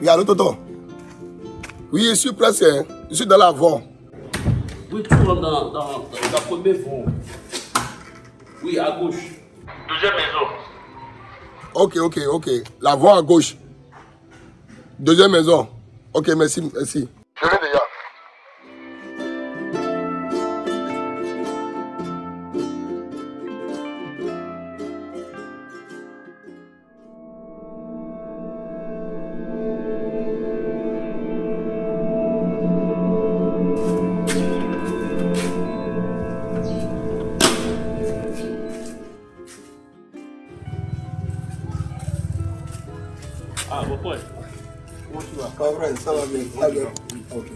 Oui, allô, Toto Oui, je suis presque. hein. Je suis dans la voie. Oui, tu rentres dans, dans, dans la première. Oui, à gauche. Deuxième maison. Ok, ok, ok. La voie à gauche. Deuxième maison. Ok, merci, merci. Ça va bien. Ça va bien. Ok.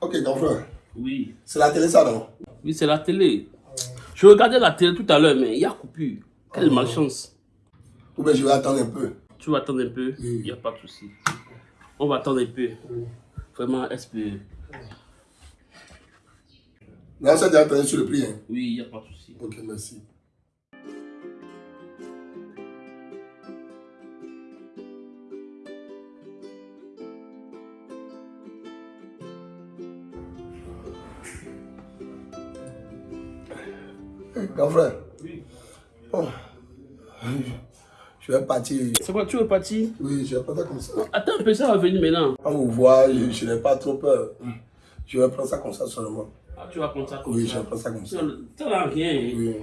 Ok, grand frère. Oui. C'est la télé, ça, non Oui, c'est la télé. Je regardais la télé tout à l'heure, mais il y a coupure. Quelle malchance. Ou bien je vais attendre un peu. Tu vas attendre un peu, il n'y a pas de souci. On va attendre un peu. Vraiment, espérer. Mais on s'est déjà entendu sur le prix. Hein. Oui, il n'y a pas de souci. Ok, merci. Grand frère. Oui. Oh. Je vais partir. C'est quoi, tu veux partir? Oui, je vais partir comme ça. Attends un peu, ça va venir maintenant. On vous voit, je, je n'ai pas trop peur. Je vais prendre ça comme ça seulement. Ah, tu vas prendre ça comme Oui, ça. je vais prendre ça comme ça. Tu n'as rien. hein. Oui.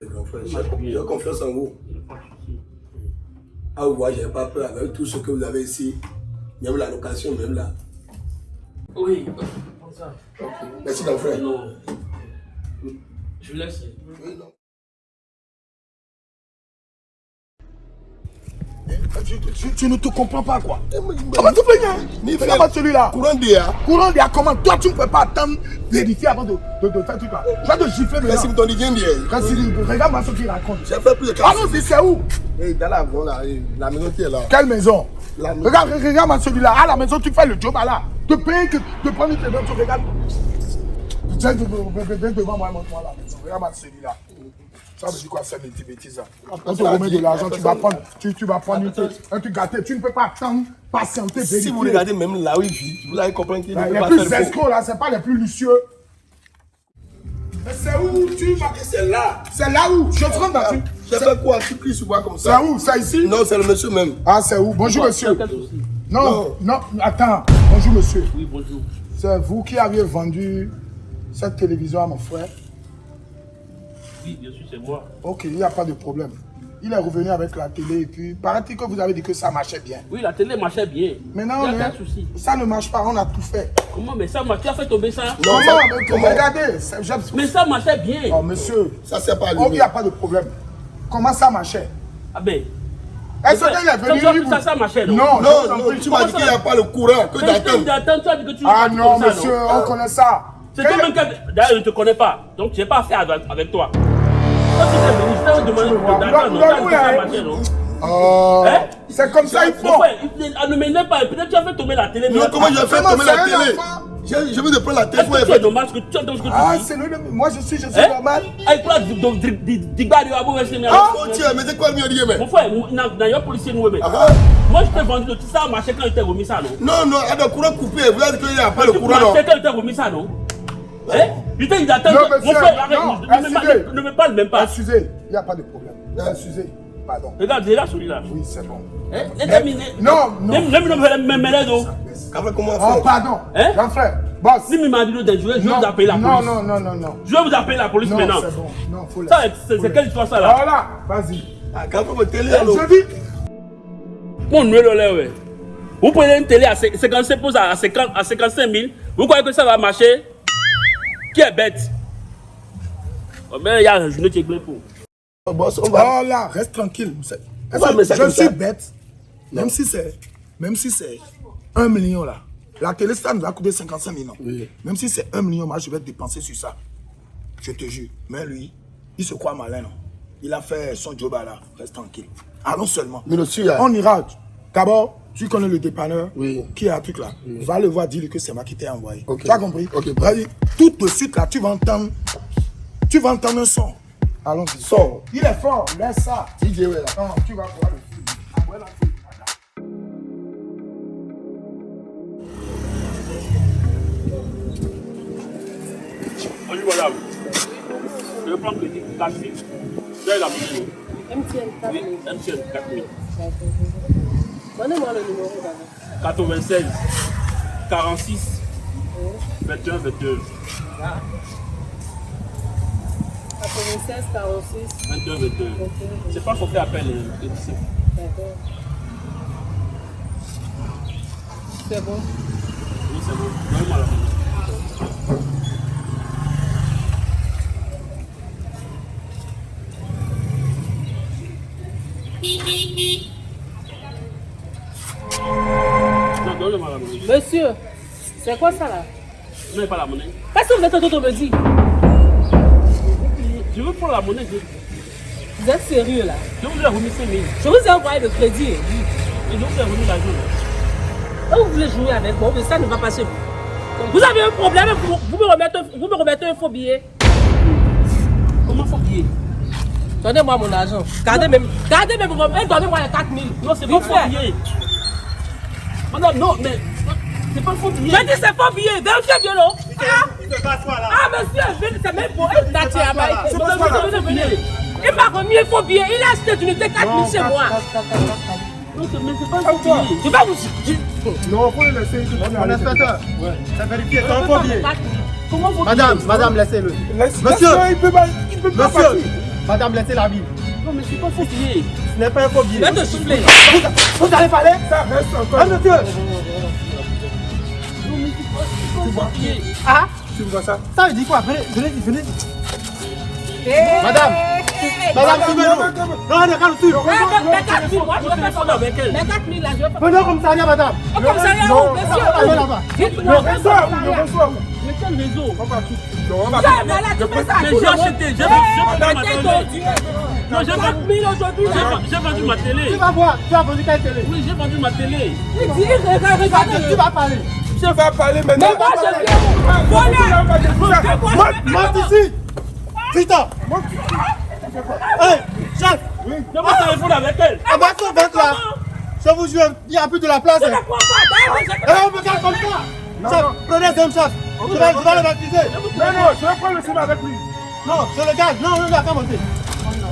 J'ai j'ai confiance en vous. Ah, vous voyez, je n'ai pas peur avec tout ce que vous avez ici. Même la location, même là. Oui, prends ça. Merci, grand frère. Non. Je laisse. Oui, non. Tu, tu- tu ne te comprends pas quoi Eh, Comment tu peux Regarde pas celui-là. Courant d'IA. Courant d'IA, comment Toi, tu ne peux pas attendre, vérifier avant de, de, de faire tout ça. Je vais te gifler Merci, maintenant. d'IA. Quand il- Regarde-moi ce qu'il raconte. J'ai fait plus de 40 Allons-y, c'est où Eh, Dans la maison, là, eh, la maison qui est là. Quelle maison La maison. Regarde, regarde-moi celui-là. À la maison, tu fais le job à là. De payer que de prendre tes dents, tu regardes. Viens de- viens- viens devant moi et montre-moi la maison. Regarde-moi celui-là. Ça veut dire quoi, c'est des bêtises là? On te remet de l'argent, tu vas prendre, tu, tu vas prendre un truc gâté. Tu ne peux pas attendre, patienter, vérifier. Si vous regardez même là où il vit, vous allez comprendre qu'il ne Bah, peut les pas plus faire le faux. escrocs là, c'est pas les plus lucieux. Mais c'est où tu vas? C'est là. C'est là où? Je te rends dans une- J'ai fait quoi? Tu cries sur moi comme C'est ça où? C'est ici? Non, c'est le monsieur même. Ah, c'est où? Bonjour monsieur. Non, non, attends. Bonjour monsieur. Oui, bonjour. C'est vous qui aviez vendu cette télévision à mon frère? Oui, bien sûr, c'est moi. Ok, il n'y a pas de problème. Il est revenu avec la télé et puis paraît-il que vous avez dit que ça marchait bien. Oui, la télé marchait bien. Maintenant, il on n'y a est- pas de souci. ça ne marche pas, on a tout fait. Comment, mais ça marche Tu as fait tomber ça? Non, ça- mais comment? Regardez, Mais ça marchait bien. Oh monsieur, Ça, c'est pas oh, il n'y a pas de problème. Comment ça marchait? Ah ben. Est-ce qu'il est venu ça- vous- ça- ça marchait, non? Non, Non, non, tu m'as dit qu'il n'y a pas le courant, que d'attendre, tu as dit que tu Ah non, monsieur, on connaît ça. C'est toi-même qui. D'ailleurs, je ne te connais pas. Donc, je n'ai pas affaire avec toi. Oh, Hein c'est comme ça, il faut. il- ah, ne m'énerve pas. Peut-être tu as fait tomber la télé. Non, comment j'ai fait tomber la télé Je veux de prendre la télé Est-ce que tu es normal ce que tu entends ce que tu Ah, c'est le Moi, je suis, je suis Hein? normal. Avec toi, donc, digba de abo, c'est Ah, Oh, tiens, mais c'est quoi mieux dire, mais? Mon frère, a policier nous, mais. Ah. Moi, je t'ai vendu le ça marché quand il t'a remis ça, non? Non, non, il y a le courant coupé. Vous avez dit qu'il n'y a pas le courant, non? marchais quand il t'a remis ça, non? Hein? Dit d'attendre. Non, Mon monsieur, frère, arrête, non, ne me parle- ne me parle même pas. Excusez, il n'y a pas de problème. Excusez, pardon. Regarde, j'ai là celui-là. Oui, c'est bon. Hein? Non, non. Même même même même même non. Comment Oh, pardon. Hein? Grand frère, boss. Si m'a dit de je vais je vais Non, vous appeler la non, police. non, non, non, non. Je vais vous appeler la police Non, maintenant. c'est bon. Non, faut Ça, laisser. c'est quelle histoire ça là? Voilà, vas-y. Ah, quand vous me télé, alors. Je dis, Mon ouais. Vous prenez une télé à 55 pouces à 50 à 55 000. Vous croyez que ça va marcher? Qui est bête? Oh, mais il y a un journée qui est pour. Oh, boss, on va. oh là, reste tranquille. Ça Je suis ça. bête. Même si c'est, même si c'est un million là. La télé, ça nous a coûté 55 millions. Oui. Même si c'est un million, moi, je vais dépenser sur ça. Je te jure. Mais lui, il se croit malin, non Il a fait son job à là. Reste tranquille. Allons seulement. Mais le suit. On ira. D'abord, Tu connais le dépanneur Oui. qui a un truc là. Va le voir, dis-lui que c'est moi qui t'ai envoyé. Tu as compris? Tout de suite là, tu vas entendre. Tu vas entendre un son. Allons-y. Son. Il est fort, laisse ça. DJ, ouais, là. Non, tu vas voir le film. Ah, ouais, la fille. Bonjour madame. Je vais prendre crédit 4 000. J'ai la vidéo. MTN, pas Oui, MTN 4 000. Donnez-moi le numéro d'abord. 96 46 21 22 96 46 22 22. 21. C'est pas forfait appel. euh, D'accord. C'est bon. Oui, c'est bon. Donnez-moi la Monsieur, c'est quoi ça là? Je n'ai pas la monnaie. Qu'est-ce que vous êtes en train de me dire Je veux prendre la monnaie. Je, Vous êtes sérieux là? Je vous ai remis 5 000. Je vous ai envoyé le crédit. Et je vous ai remis l'argent. Quand vous voulez jouer avec moi, mais ça ne va pas chez vous. Vous avez un problème, vous, vous me, remettez, vous me remettez un faux billet. Comment faut payer Donnez-moi mon argent. Gardez même, gardez et donnez-moi les 4 000. Non, c'est faux fait. billet. Madame, non, mais c'est pas un faux billet. J'ai dit c'est faux billet, vérifiez bien non Ah, ah monsieur, c'est même pour un datier à Maïté. Pas. Il m'a remis un faux billet, il a acheté une unité 4 000 chez moi. Non, c'est- mais c'est pas un faux billet. Je vais vous... je- Non, faut le laisser. Mon inspecteur, ça vérifie, c'est je un faux pas billet. mes 4 000. Comment faut Madame, madame, laissez-le. Laisse- Monsieur. il peut pas, pas Monsieur, madame, laissez la vie. Non, mais c'est pas un faux billet. Ce n'est pas un faux billet. Je vais te souffler. Vous, vous allez parler? Ça reste Ah, encore. monsieur Tu vois billet. Ah. Tu vois ça. Ça veut dire quoi? Venez, venez, venez. Madame. Madame, suivez-nous Non, 4 000, moi je vais faire avec elle. Mes 4 000 là, je vais faire... Venez au commissariat, madame. Non, où, Allez monsieur là-bas. Dites-moi, Le reçoit où Mais quel réseau? On va tout. Non, on va Ça, mais ça Mais j'ai acheté, j'ai Eh, vendu- ma télé. Non, j'ai 4 vendu, 000 aujourd'hui là. j'ai vendu ma télé. Tu vas voir, tu as vendu quelle télé? Oui, j'ai vendu ma télé. Regarde. Tu vas parler Tu vas parler maintenant. Mais moi je viens. Voilà. Monte, monte ici Hé, chef J'ai mon téléphone avec elle. Va mettre là Je vous jure, il n'y a plus de la place Je hein. ne crois pas. D'ailleurs, je- Eh, on me garde comme ça Chef, prenez chef Je vais, je vais le baptiser Non, non, je vais prendre le cinéma avec lui. Non, je le garde, non, non,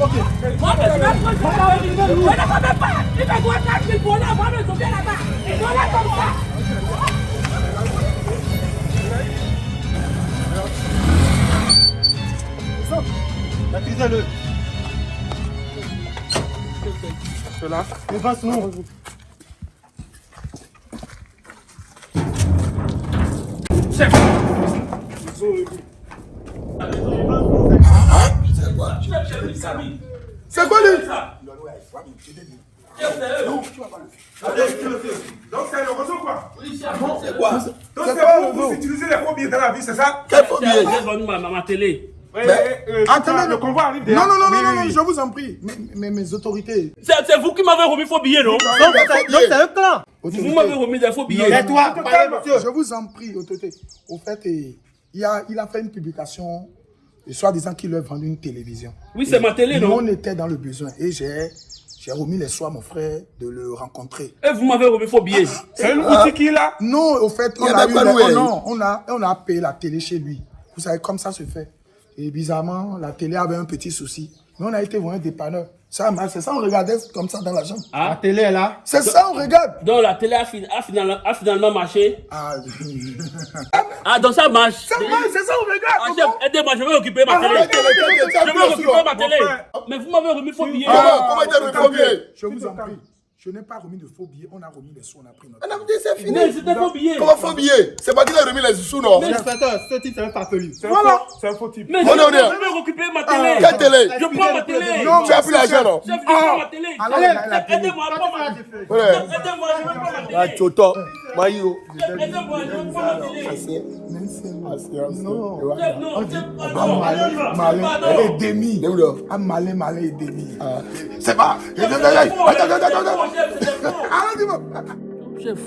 Ok Moi, je vais prendre le temps. Je ne comprends pas. Il me doit 4 000 pour là. Moi, je viens là-bas. Voilà comme ça. Baptisez-le Cela. Dépasse-nous C'est quoi lui? Ça. Donc c'est le réseau quoi. C'est quoi? Donc C'est c'est quoi vous réseau utiliser les faux billets dans la vie, c'est ça? Quel faux billet J'ai vendu ma, ma, ma télé. Attendez, le convoi arrive déjà. Non, non, non, Oui, non, non, oui, non, oui. je vous en prie. Mais, mais mes autorités. C'est vous qui m'avez remis faux billet, non? C'est donc, c'est un clan Vous m'avez remis des faux billets. Et toi, Non, non, monsieur Je vous en prie, autorité. Au fait, eh, il a, il a fait une publication, et soi-disant qu'il leur vendu une télévision. Oui, c'est ma télé, non? on était dans le besoin. Et j'ai j'ai remis les soins à mon frère de le rencontrer. Et vous m'avez remis faux billets. C'est une boutique qui est là. Non, au fait, on a, eu oh non, on, a, on a payé la télé chez lui. Vous savez, comme ça se fait. Et bizarrement, la télé avait un petit souci. Mais on a été voir un dépanneur. Ça marche, c'est ça, on regardait comme ça dans la chambre. La Ah, télé est là C'est ça, on regarde. donc la télé a, fin- a finalement, a finalement marché. Ah, Ah, donc ça marche. ça marche, c'est ça, on Ah, regarde. chef, aidez-moi, je vais occuper ma télé. Quel- quel- Je vais occuper ma télé. Mais vous m'avez remis faux billets. Comment Comment était le faux billet Je vous en prie. Je n'ai pas remis de faux billets. On a remis les sous, on a pris notre. On a c'est fini. Mais c'était faux billets. Comment faux billet C'est pas qu'il a remis les sous, non Inspecteur, ce type, c'est un farfelu Voilà. faux- c'est un faux type. Mais je On est je vais récupérer ma télé. Quelle télé? Je prends ma télé. Non, Tu as pris l'argent, non? Chef, je prends ma télé. Allez, télé. Aidez-moi à prendre ma télé. Aidez-moi, je vais prendre ma Ah, télé. Choto. Maïo. Aidez-moi, je vais prendre ma télé. Même si elle Patience. Non. Et voilà. Chef, non, On dit, chef, ah, pardon, malin, pardon, malin, pardon. elle est demi. Démon. Ah, malin, malin et demi. Ah. C'est pas. C'était Attends, attends, faux, attends, c'était attends, faux, attends. chef, c'était faux. Ah, dis-moi. Chef,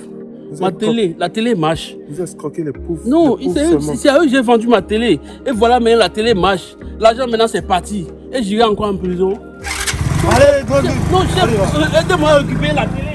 Vous ma êtes télé, la télé marche. Vous escroquez les pauvres. Non, les pauvres c'est seulement. eux- c'est à eux que j'ai vendu ma télé. Et voilà, maintenant la télé marche. L'argent maintenant c'est parti. Et j'irai encore en prison. Allez, go, go. Non, chef, euh, aidez-moi à récupérer la télé.